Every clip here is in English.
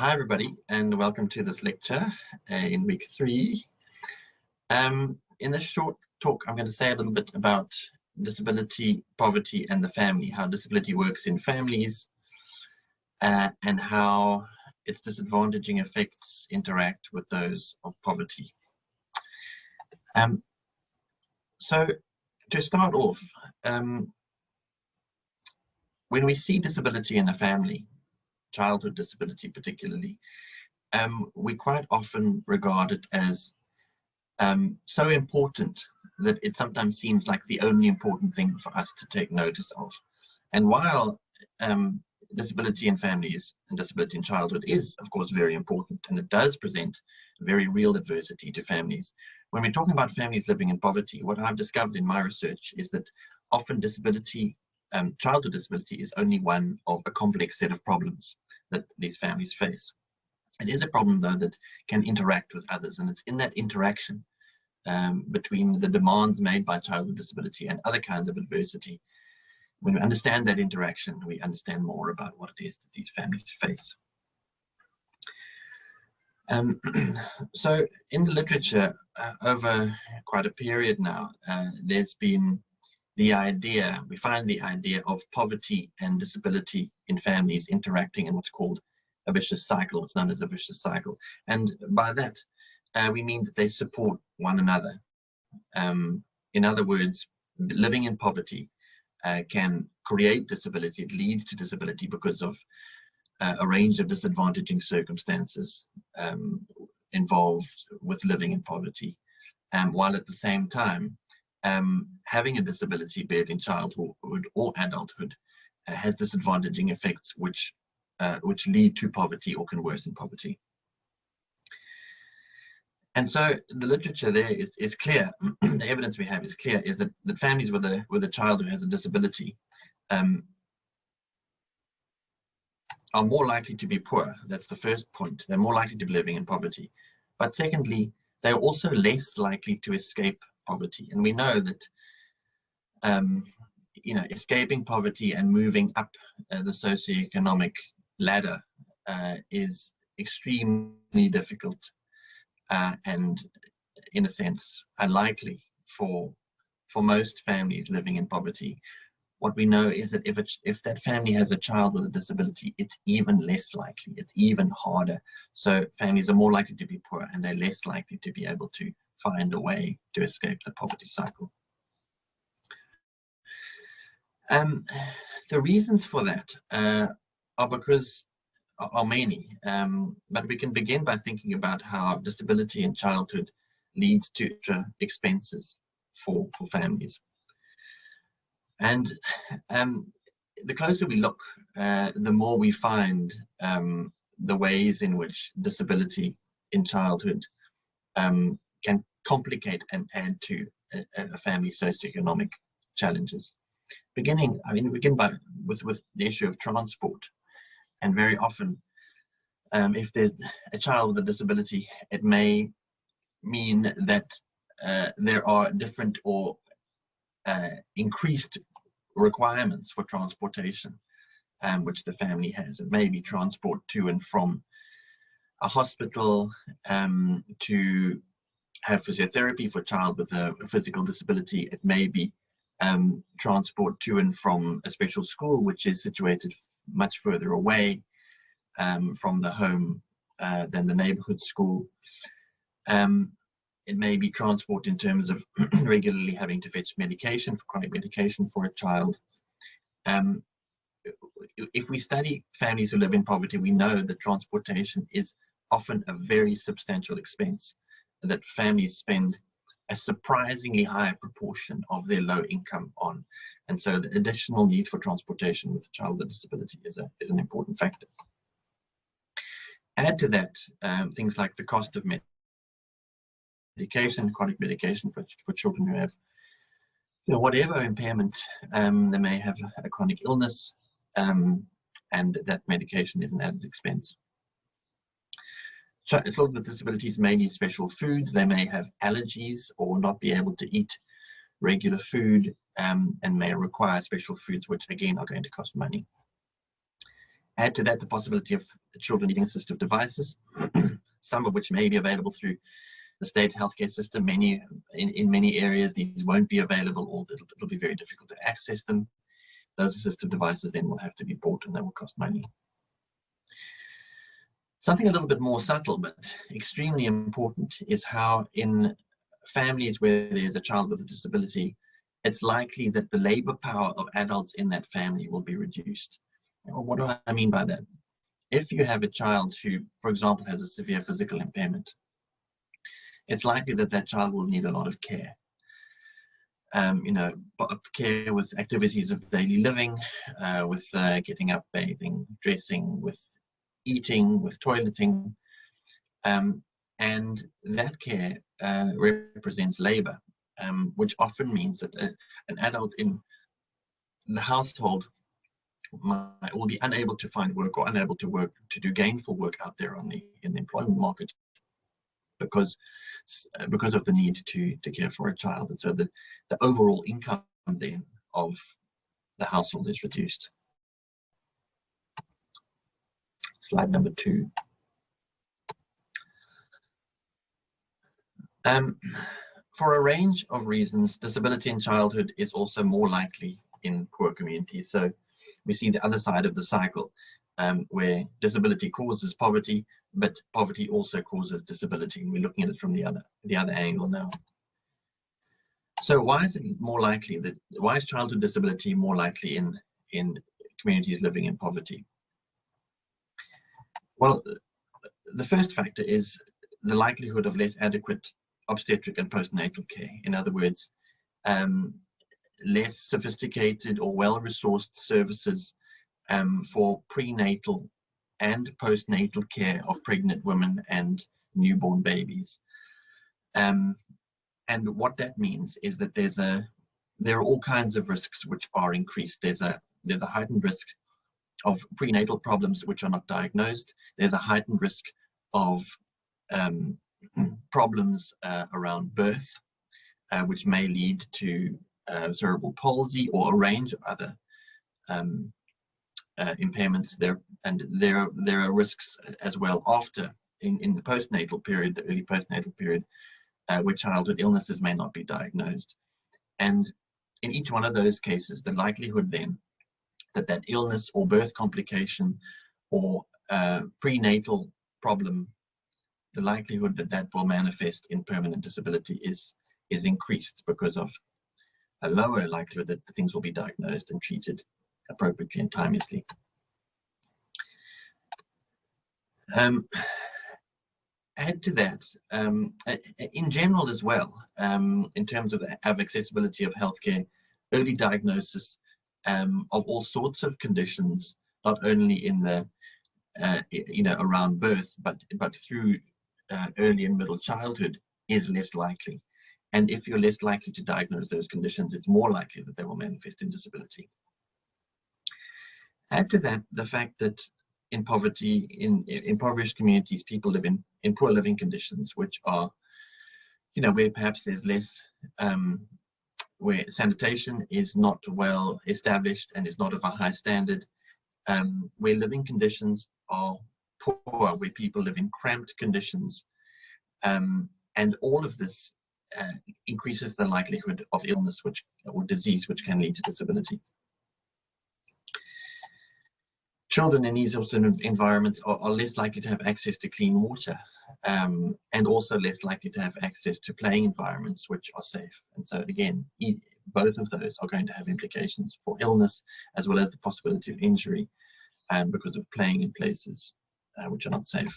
Hi, everybody, and welcome to this lecture uh, in week three. Um, in this short talk, I'm going to say a little bit about disability, poverty, and the family, how disability works in families, uh, and how its disadvantaging effects interact with those of poverty. Um, so, to start off, um, when we see disability in a family, childhood disability particularly, um, we quite often regard it as um, so important that it sometimes seems like the only important thing for us to take notice of. And while um, disability in families and disability in childhood is, of course, very important, and it does present very real adversity to families. When we're talking about families living in poverty, what I've discovered in my research is that often disability, um, childhood disability is only one of a complex set of problems that these families face. It is a problem, though, that can interact with others, and it's in that interaction um, between the demands made by childhood disability and other kinds of adversity. When we understand that interaction, we understand more about what it is that these families face. Um, so in the literature, uh, over quite a period now, uh, there's been the idea, we find the idea of poverty and disability in families interacting in what's called a vicious cycle, what's known as a vicious cycle. And by that, uh, we mean that they support one another. Um, in other words, living in poverty uh, can create disability, it leads to disability because of uh, a range of disadvantaging circumstances um, involved with living in poverty. Um, while at the same time, um, having a disability, be it in childhood or adulthood, uh, has disadvantaging effects which uh, which lead to poverty or can worsen poverty. And so the literature there is, is clear, the evidence we have is clear, is that, that families with a, with a child who has a disability um, are more likely to be poor. That's the first point. They're more likely to be living in poverty. But secondly, they're also less likely to escape poverty. And we know that, um, you know, escaping poverty and moving up uh, the socioeconomic ladder uh, is extremely difficult uh, and, in a sense, unlikely for for most families living in poverty. What we know is that if it's, if that family has a child with a disability, it's even less likely. It's even harder. So families are more likely to be poor, and they're less likely to be able to find a way to escape the poverty cycle. Um, the reasons for that uh, are because are many, um, but we can begin by thinking about how disability in childhood leads to expenses for, for families. And um, the closer we look, uh, the more we find um, the ways in which disability in childhood um, can complicate and add to a, a family's socioeconomic challenges. Beginning, I mean, begin by with with the issue of transport, and very often, um, if there's a child with a disability, it may mean that uh, there are different or uh, increased requirements for transportation, um, which the family has. It may be transport to and from a hospital, um, to have physiotherapy for a child with a, a physical disability. It may be um, transport to and from a special school, which is situated much further away um, from the home uh, than the neighborhood school. Um, it may be transport in terms of regularly having to fetch medication for chronic medication for a child. Um, if we study families who live in poverty, we know that transportation is often a very substantial expense that families spend a surprisingly high proportion of their low income on. And so the additional need for transportation with a child with a disability is, a, is an important factor. Add to that um, things like the cost of medication, chronic medication for, for children who have you know, whatever impairment um, they may have a chronic illness, um, and that medication is an added expense. Children with disabilities may need special foods. They may have allergies or not be able to eat regular food um, and may require special foods, which again are going to cost money. Add to that the possibility of children needing assistive devices, some of which may be available through the state healthcare system. Many, in, in many areas, these won't be available or it'll, it'll be very difficult to access them. Those assistive devices then will have to be bought and they will cost money. Something a little bit more subtle but extremely important is how in families where there's a child with a disability, it's likely that the labor power of adults in that family will be reduced. what do I mean by that? If you have a child who, for example, has a severe physical impairment, it's likely that that child will need a lot of care. Um, you know, care with activities of daily living, uh, with uh, getting up, bathing, dressing, with eating, with toileting. Um, and that care uh, represents labor, um, which often means that a, an adult in the household might, will be unable to find work or unable to work to do gainful work out there on the in the employment market because uh, because of the need to to care for a child and so the the overall income then of the household is reduced slide number two Um, for a range of reasons, disability in childhood is also more likely in poor communities. So we see the other side of the cycle um, where disability causes poverty, but poverty also causes disability. And we're looking at it from the other, the other angle now. So why is it more likely that, why is childhood disability more likely in, in communities living in poverty? Well, the first factor is the likelihood of less adequate obstetric and postnatal care. In other words, um, less sophisticated or well-resourced services um, for prenatal and postnatal care of pregnant women and newborn babies. Um, and what that means is that there's a there are all kinds of risks which are increased. There's a there's a heightened risk of prenatal problems which are not diagnosed. There's a heightened risk of um, problems uh, around birth, uh, which may lead to uh, cerebral palsy or a range of other um, uh, impairments there. And there, there are risks as well after, in, in the postnatal period, the early postnatal period, uh, where childhood illnesses may not be diagnosed. And in each one of those cases, the likelihood then that that illness or birth complication or uh, prenatal problem the likelihood that that will manifest in permanent disability is is increased because of a lower likelihood that things will be diagnosed and treated appropriately and timelessly. Um, add to that, um, in general as well, um, in terms of, of accessibility of healthcare, early diagnosis um, of all sorts of conditions, not only in the, uh, you know, around birth, but, but through uh, early and middle childhood is less likely. And if you're less likely to diagnose those conditions, it's more likely that they will manifest in disability. Add to that the fact that in poverty, in, in impoverished communities, people live in, in poor living conditions, which are, you know, where perhaps there's less, um, where sanitation is not well established and is not of a high standard, um, where living conditions are poor, where people live in cramped conditions. Um, and all of this uh, increases the likelihood of illness which or disease which can lead to disability. Children in these sorts of environments are, are less likely to have access to clean water um, and also less likely to have access to playing environments which are safe. And so again, e both of those are going to have implications for illness as well as the possibility of injury um, because of playing in places uh, which are not safe.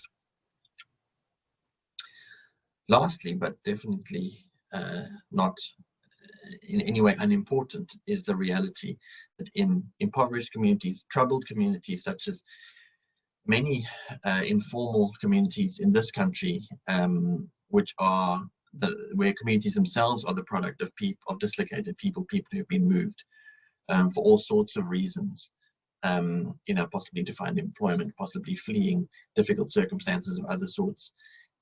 Lastly, but definitely uh, not in any way unimportant, is the reality that in impoverished communities, troubled communities such as many uh, informal communities in this country, um, which are the, where communities themselves are the product of people, of dislocated people, people who have been moved um, for all sorts of reasons um, you know, possibly to find employment, possibly fleeing difficult circumstances of other sorts.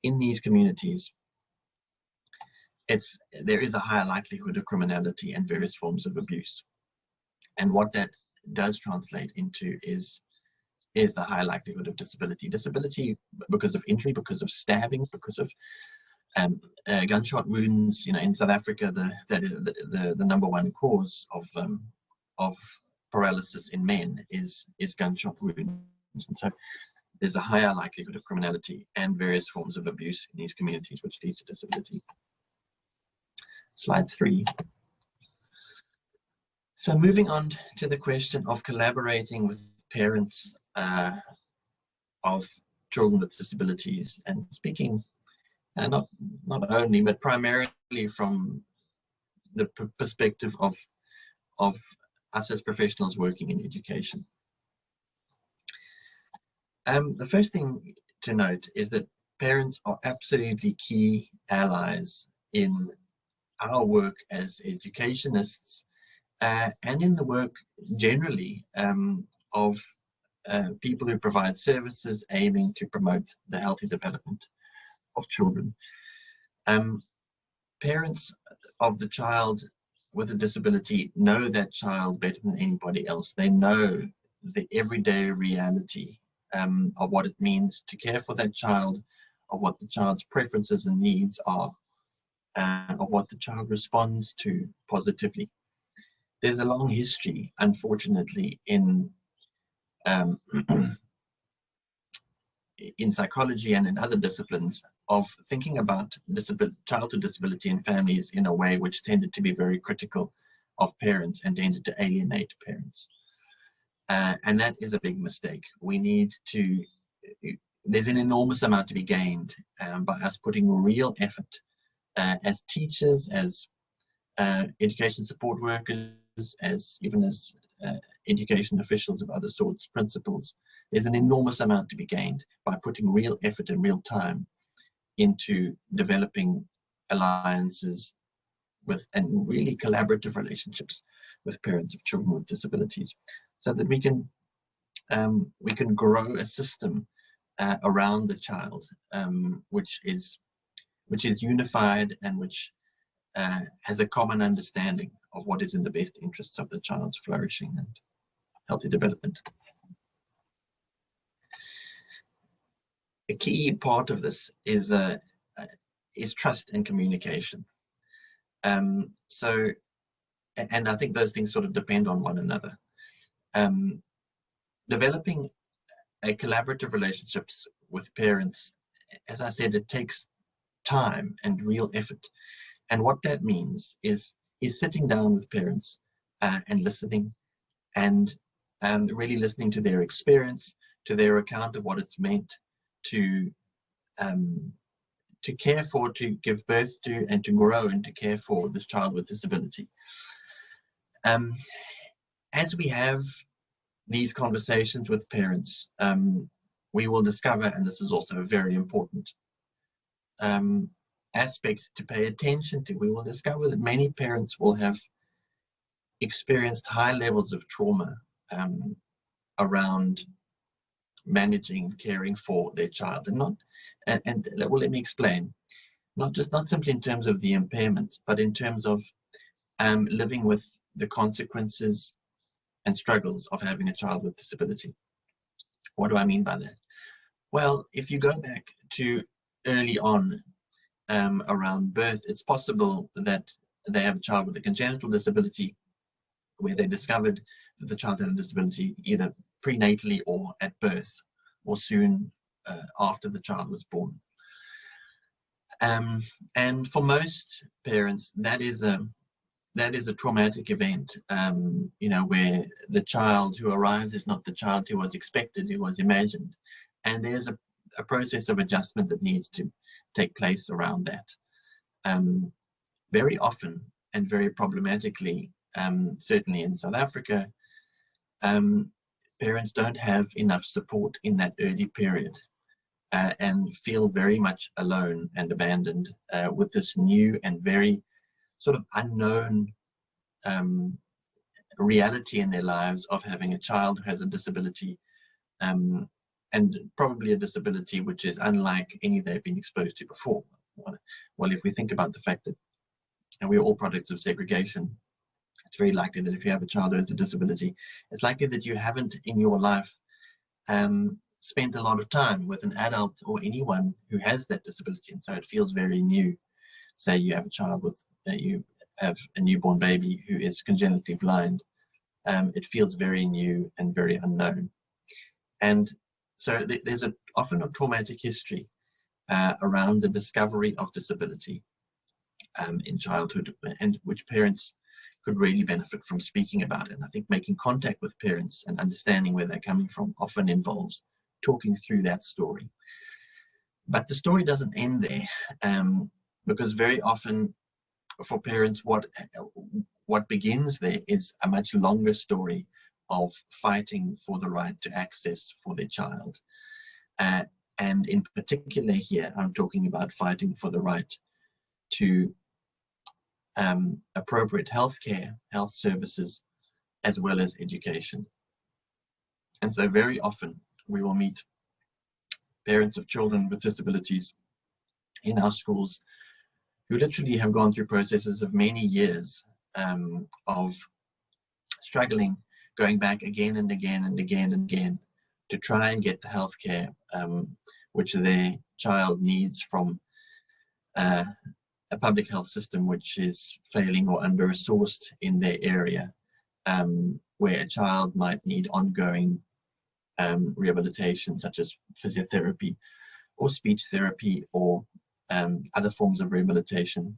In these communities, it's there is a higher likelihood of criminality and various forms of abuse. And what that does translate into is is the high likelihood of disability. Disability because of injury, because of stabbings, because of um, uh, gunshot wounds. You know, in South Africa, the that is the, the, the number one cause of um, of paralysis in men is is gunshot wounds, and so there's a higher likelihood of criminality and various forms of abuse in these communities, which leads to disability. Slide three. So moving on to the question of collaborating with parents uh, of children with disabilities and speaking uh, not not only but primarily from the perspective of of us as professionals working in education. Um, the first thing to note is that parents are absolutely key allies in our work as educationists uh, and in the work generally um, of uh, people who provide services aiming to promote the healthy development of children. Um, parents of the child with a disability know that child better than anybody else. They know the everyday reality um, of what it means to care for that child, of what the child's preferences and needs are, uh, of what the child responds to positively. There's a long history, unfortunately, in um, in psychology and in other disciplines of thinking about childhood disability in families in a way which tended to be very critical of parents and tended to alienate parents. Uh, and that is a big mistake. We need to, there's an enormous amount to be gained um, by us putting real effort uh, as teachers, as uh, education support workers, as even as uh, education officials of other sorts, principals, there's an enormous amount to be gained by putting real effort and real time into developing alliances with and really collaborative relationships with parents of children with disabilities so that we can um, we can grow a system uh, around the child um, which is which is unified and which uh, has a common understanding of what is in the best interests of the child's flourishing and healthy development. A key part of this is uh, uh, is trust and communication. Um, so, and I think those things sort of depend on one another. Um, developing a collaborative relationships with parents, as I said, it takes time and real effort. And what that means is is sitting down with parents uh, and listening and um, really listening to their experience, to their account of what it's meant to um, to care for, to give birth to, and to grow and to care for this child with disability. Um, as we have these conversations with parents, um, we will discover, and this is also very important, um, aspect to pay attention to. We will discover that many parents will have experienced high levels of trauma um, around managing, caring for their child, and not, and, and well, let me explain, not just not simply in terms of the impairment, but in terms of um, living with the consequences and struggles of having a child with disability. What do I mean by that? Well, if you go back to early on um, around birth, it's possible that they have a child with a congenital disability where they discovered that the child had a disability either prenatally or at birth or soon uh, after the child was born. Um, and for most parents, that is a that is a traumatic event, um, you know, where the child who arrives is not the child who was expected, who was imagined. And there's a, a process of adjustment that needs to take place around that. Um, very often and very problematically, um, certainly in South Africa, um, parents don't have enough support in that early period uh, and feel very much alone and abandoned uh, with this new and very sort of unknown um, reality in their lives of having a child who has a disability um, and probably a disability which is unlike any they've been exposed to before. Well, if we think about the fact that and we're all products of segregation, it's very likely that if you have a child who has a disability, it's likely that you haven't in your life um, spent a lot of time with an adult or anyone who has that disability, and so it feels very new. Say you have a child with, uh, you have a newborn baby who is congenitally blind, um, it feels very new and very unknown. And so th there's a, often a traumatic history uh, around the discovery of disability um, in childhood and which parents could really benefit from speaking about it. And I think making contact with parents and understanding where they're coming from often involves talking through that story. But the story doesn't end there um, because very often for parents what what begins there is a much longer story of fighting for the right to access for their child. Uh, and in particular here, I'm talking about fighting for the right to um, appropriate healthcare, health services, as well as education. And so very often we will meet parents of children with disabilities in our schools who literally have gone through processes of many years um, of struggling, going back again and again and again and again to try and get the healthcare um, which their child needs from uh, a public health system which is failing or under-resourced in their area, um, where a child might need ongoing um, rehabilitation such as physiotherapy or speech therapy or um, other forms of rehabilitation.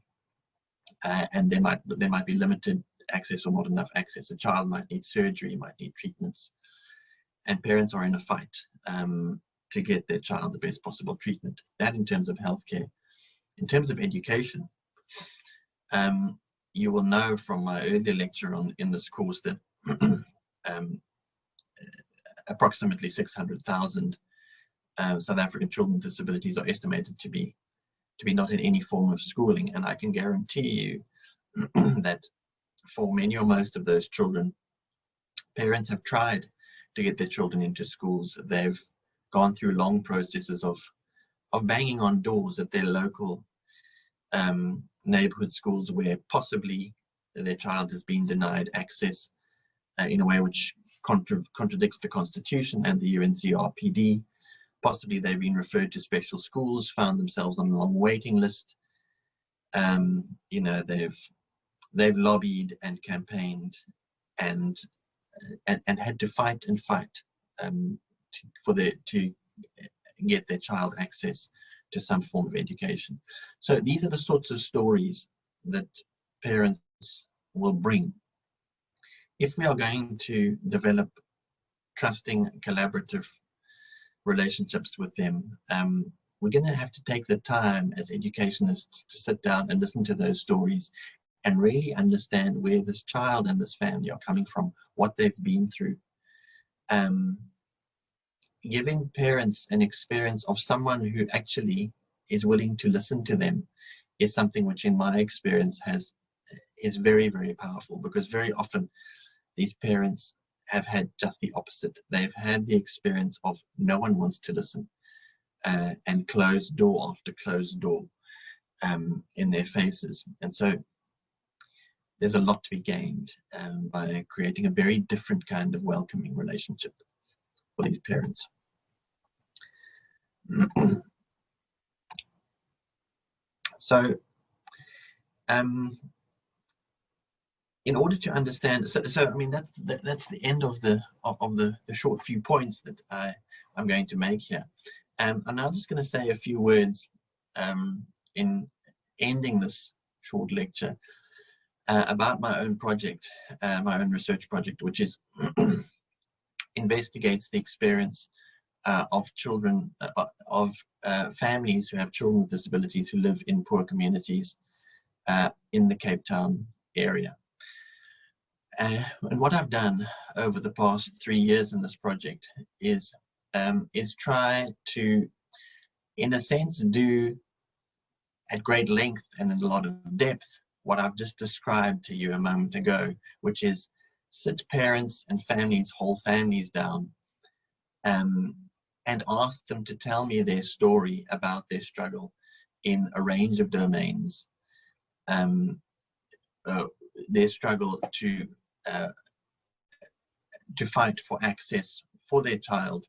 Uh, and there might there might be limited access or not enough access. A child might need surgery, might need treatments, and parents are in a fight um, to get their child the best possible treatment. That in terms of healthcare. In terms of education, um, you will know from my earlier lecture on in this course that um, approximately 600,000 uh, South African children with disabilities are estimated to be to be not in any form of schooling. And I can guarantee you that for many or most of those children, parents have tried to get their children into schools. They've gone through long processes of, of banging on doors at their local um, neighborhood schools where possibly their child has been denied access uh, in a way which contra contradicts the constitution and the UNCRPD possibly they've been referred to special schools, found themselves on a long waiting list. Um, you know, they've they've lobbied and campaigned and and, and had to fight and fight um, to, for the to get their child access to some form of education. So these are the sorts of stories that parents will bring. If we are going to develop trusting, collaborative relationships with them, um, we're going to have to take the time as educationists to sit down and listen to those stories and really understand where this child and this family are coming from, what they've been through. Um, giving parents an experience of someone who actually is willing to listen to them is something which in my experience has is very, very powerful because very often these parents have had just the opposite. They've had the experience of no one wants to listen uh, and closed door after closed door um, in their faces. And so there's a lot to be gained um, by creating a very different kind of welcoming relationship for these parents. so um, in order to understand, so, so I mean that, that that's the end of the of, of the the short few points that I I'm going to make here. Um, I'm just going to say a few words um, in ending this short lecture uh, about my own project, uh, my own research project, which is investigates the experience uh, of children, uh, of uh, families who have children with disabilities who live in poor communities uh, in the Cape Town area. And what I've done over the past three years in this project is um, is try to, in a sense, do at great length and in a lot of depth what I've just described to you a moment ago, which is sit parents and families, whole families down, um, and ask them to tell me their story about their struggle in a range of domains. Um, uh, their struggle to uh, to fight for access for their child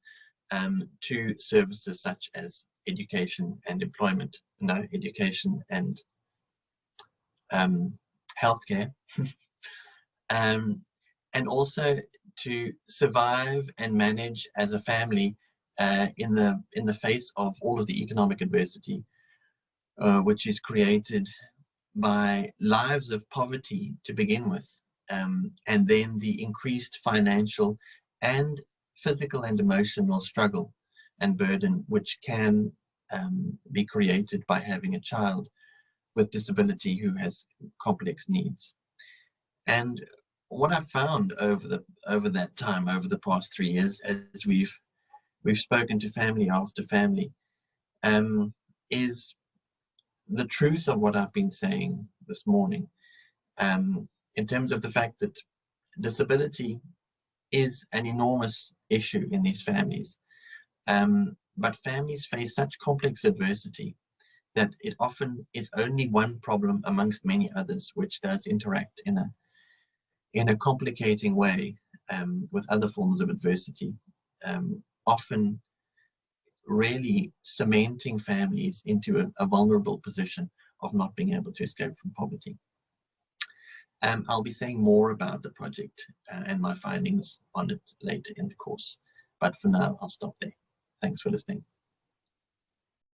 um, to services such as education and employment, no, education and um, healthcare, um, and also to survive and manage as a family uh, in the in the face of all of the economic adversity, uh, which is created by lives of poverty to begin with, um, and then the increased financial and physical and emotional struggle and burden which can um, be created by having a child with disability who has complex needs. And what I've found over the over that time, over the past three years, as we've we've spoken to family after family, um, is the truth of what I've been saying this morning, um, in terms of the fact that disability is an enormous issue in these families. Um, but families face such complex adversity that it often is only one problem amongst many others which does interact in a in a complicating way um, with other forms of adversity, um, often really cementing families into a, a, vulnerable position of not being able to escape from poverty. Um, I'll be saying more about the project uh, and my findings on it later in the course, but for now I'll stop there. Thanks for listening.